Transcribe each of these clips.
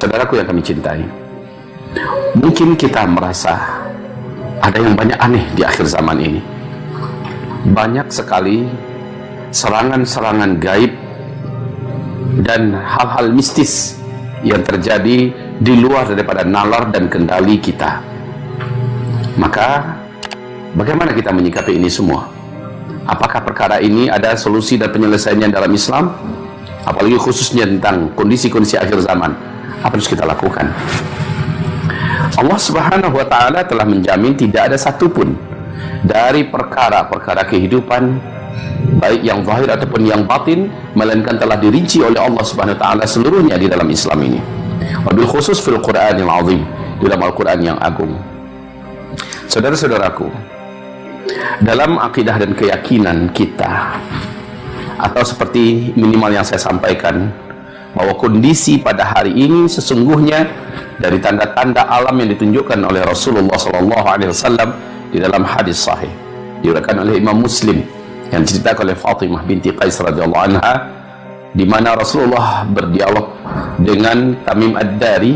Saudaraku yang kami cintai, mungkin kita merasa ada yang banyak aneh di akhir zaman ini. Banyak sekali serangan-serangan gaib dan hal-hal mistis yang terjadi di luar daripada nalar dan kendali kita. Maka, bagaimana kita menyikapi ini semua? Apakah perkara ini ada solusi dan penyelesaiannya dalam Islam? Apalagi khususnya tentang kondisi-kondisi akhir zaman apa harus kita lakukan? Allah subhanahu wa ta'ala telah menjamin tidak ada satupun dari perkara-perkara kehidupan baik yang zahir ataupun yang batin melainkan telah dirinci oleh Allah subhanahu wa ta'ala seluruhnya di dalam Islam ini. Wabil khusus fil Quran yang azim di dalam Al-Quran yang agung. Saudara-saudaraku dalam akidah dan keyakinan kita atau seperti minimal yang saya sampaikan bahwa kondisi pada hari ini sesungguhnya dari tanda-tanda alam yang ditunjukkan oleh Rasulullah sallallahu alaihi wasallam di dalam hadis sahih. Diriwayatkan oleh Imam Muslim yang diceritakan oleh Fatimah binti Qais radhiyallahu anha di mana Rasulullah berdialog dengan Tamim Ad-Dari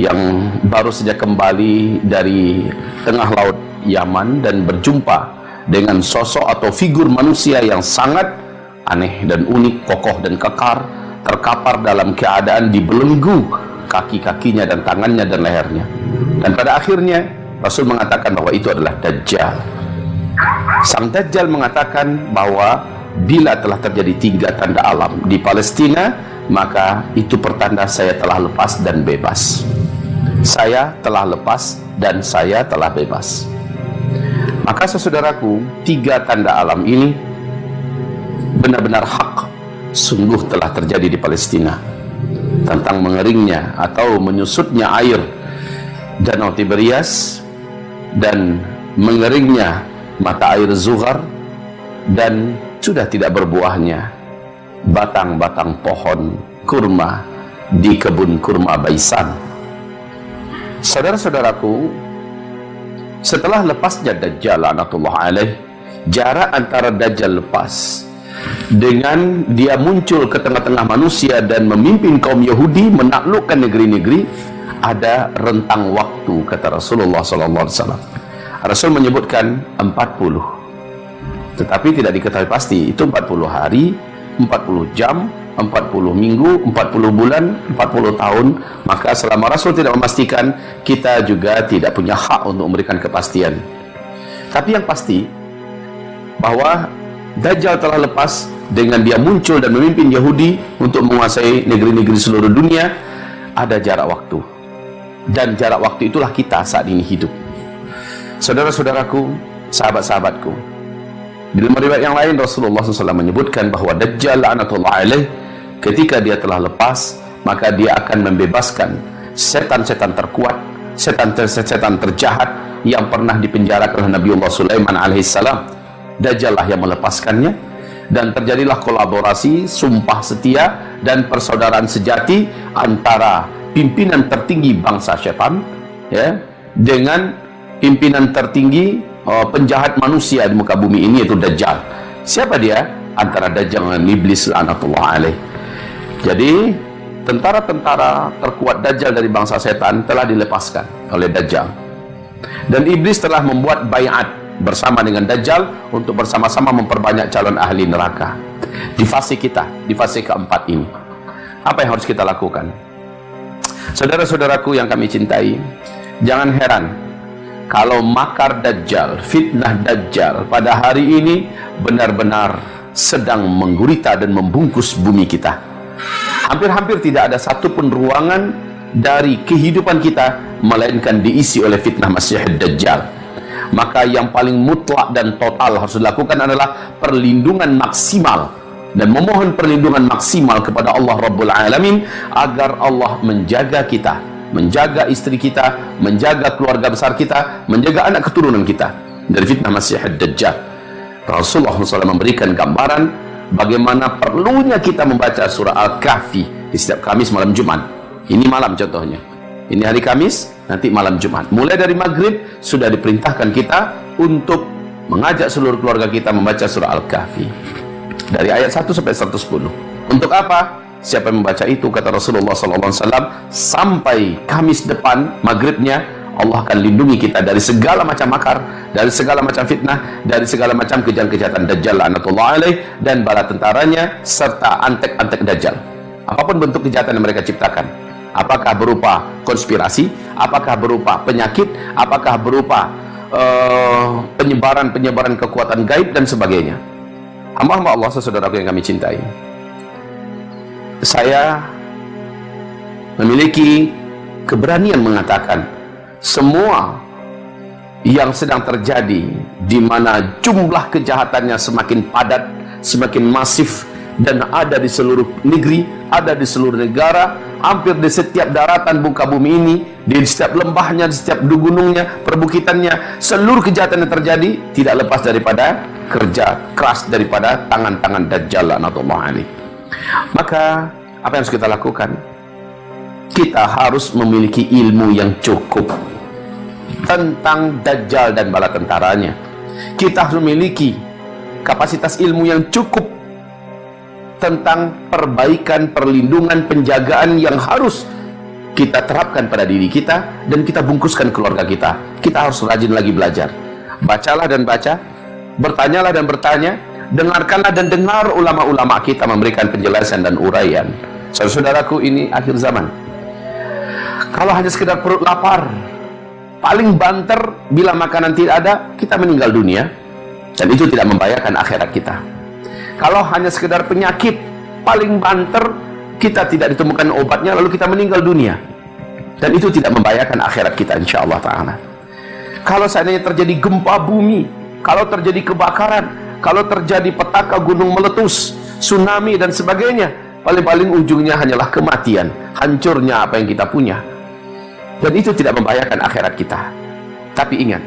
yang baru saja kembali dari tengah laut Yaman dan berjumpa dengan sosok atau figur manusia yang sangat aneh dan unik, kokoh dan kekar terkapar dalam keadaan dibelenggu kaki-kakinya dan tangannya dan lehernya. Dan pada akhirnya Rasul mengatakan bahwa itu adalah Dajjal. Sang Dajjal mengatakan bahwa bila telah terjadi tiga tanda alam di Palestina maka itu pertanda saya telah lepas dan bebas. Saya telah lepas dan saya telah bebas. Maka sesaudaraku tiga tanda alam ini benar-benar hak sungguh telah terjadi di Palestina. Tentang mengeringnya atau menyusutnya air Danau Tiberias dan mengeringnya mata air Zuhar dan sudah tidak berbuahnya batang-batang pohon kurma di kebun kurma Baisan. Saudara-saudaraku setelah lepasnya Dajjal anatullah alaih jarak antara Dajjal lepas dengan dia muncul ke tengah-tengah manusia dan memimpin kaum Yahudi menaklukkan negeri-negeri ada rentang waktu kata Rasulullah sallallahu alaihi wasallam. Rasul menyebutkan 40. Tetapi tidak diketahui pasti itu 40 hari, 40 jam, 40 minggu, 40 bulan, 40 tahun, maka selama Rasul tidak memastikan, kita juga tidak punya hak untuk memberikan kepastian. Tapi yang pasti bahwa Dajjal telah lepas dengan dia muncul dan memimpin Yahudi untuk menguasai negeri-negeri seluruh dunia ada jarak waktu. Dan jarak waktu itulah kita saat ini hidup. Saudara-saudaraku sahabat-sahabatku di dalam riwayat yang lain Rasulullah SAW menyebutkan bahawa Dajjal la'anatullah alaih ketika dia telah lepas maka dia akan membebaskan setan-setan terkuat setan-setan terjahat yang pernah dipenjarakan oleh Nabiullah Sulaiman alaihissalam Dajjal lah yang melepaskannya dan terjadilah kolaborasi, sumpah setia dan persaudaraan sejati antara pimpinan tertinggi bangsa syaitan ya dengan pimpinan tertinggi uh, penjahat manusia di muka bumi ini yaitu Dajjal. Siapa dia? Antara Dajjal dan Iblis laknatullah alaih. Jadi tentara-tentara terkuat Dajjal dari bangsa setan telah dilepaskan oleh Dajjal. Dan Iblis telah membuat bayat bersama dengan Dajjal untuk bersama-sama memperbanyak calon ahli neraka. Di fase kita, di fase keempat ini. Apa yang harus kita lakukan? Saudara-saudaraku yang kami cintai jangan heran kalau makar Dajjal, fitnah Dajjal pada hari ini benar-benar sedang menggurita dan membungkus bumi kita. Hampir-hampir tidak ada satupun ruangan dari kehidupan kita melainkan diisi oleh fitnah Masih Dajjal maka yang paling mutlak dan total harus dilakukan adalah perlindungan maksimal. Dan memohon perlindungan maksimal kepada Allah Rabbul Alamin agar Allah menjaga kita menjaga istri kita menjaga keluarga besar kita menjaga anak keturunan kita dari fitnah Masih Dajjal Rasulullah SAW memberikan gambaran bagaimana perlunya kita membaca surah Al-Kahfi di setiap Kamis malam Jumat. Ini malam contohnya. Ini hari Kamis nanti malam Jumat. Mulai dari maghrib sudah diperintahkan kita untuk mengajak seluruh keluarga kita membaca surah Al-Kahfi. Dari ayat 1 sampai 110. Untuk apa? siapa yang membaca itu kata Rasulullah SAW sampai Kamis depan maghribnya Allah akan lindungi kita dari segala macam makar, dari segala macam fitnah, dari segala macam kejahatan-kejahatan Dajjal anatullah alaih dan bala tentaranya serta antek-antek Dajjal. Apa pun bentuk kejahatan yang mereka ciptakan, apakah berupa konspirasi, apakah berupa penyakit, apakah berupa uh, penyebaran-penyebaran uh, kekuatan gaib dan sebagainya. Hamba-hamba Allah saudaraku yang kami cintai. Saya memiliki keberanian mengatakan semua yang sedang terjadi di mana jumlah kejahatannya semakin padat, semakin masif dan ada di seluruh negeri, ada di seluruh negara, hampir di setiap daratan muka bumi ini, di setiap lembahnya, di setiap gunungnya, perbukitannya, seluruh kejahatan yang terjadi tidak lepas daripada kerja keras daripada tangan-tangan Dajjal Allah ini. Maka apa yang harus kita lakukan? Kita harus memiliki ilmu yang cukup tentang Dajjal dan bala tentaranya. Kita harus memiliki kapasitas ilmu yang cukup tentang perbaikan, perlindungan, penjagaan yang harus kita terapkan pada diri kita dan kita bungkuskan keluarga kita. Kita harus rajin lagi belajar. Bacalah dan baca, bertanyalah dan bertanya, dengarkanlah dan dengar ulama-ulama kita memberikan penjelasan dan uraian. Saudaraku, ini akhir zaman. Kalau hanya sekedar perut lapar, paling banter bila makanan tidak ada, kita meninggal dunia dan itu tidak membahayakan akhirat kita kalau hanya sekedar penyakit paling banter kita tidak ditemukan obatnya lalu kita meninggal dunia. Dan itu tidak membahayakan akhirat kita insya Allah ta'ala. Kalau seandainya terjadi gempa bumi kalau terjadi kebakaran kalau terjadi petaka gunung meletus tsunami dan sebagainya paling-paling ujungnya hanyalah kematian hancurnya apa yang kita punya. Dan itu tidak membahayakan akhirat kita. Tapi ingat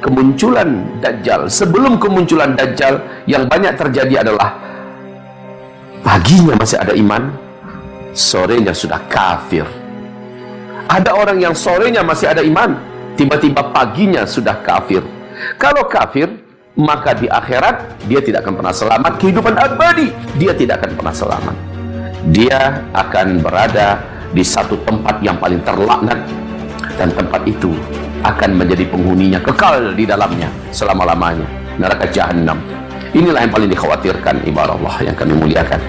kemunculan Dajjal. Sebelum kemunculan Dajjal yang banyak terjadi adalah paginya masih ada iman sorenya sudah kafir. Ada orang yang sorenya masih ada iman tiba-tiba paginya sudah kafir. Kalau kafir maka di akhirat dia tidak akan pernah selamat. Kehidupan abadi dia tidak akan pernah selamat. Dia akan berada di satu tempat yang paling terlaknat. Dan tempat itu akan menjadi penghuninya kekal di dalamnya selama-lamanya. Neraka jahanam inilah yang paling dikhawatirkan ibarat Allah yang kami muliakan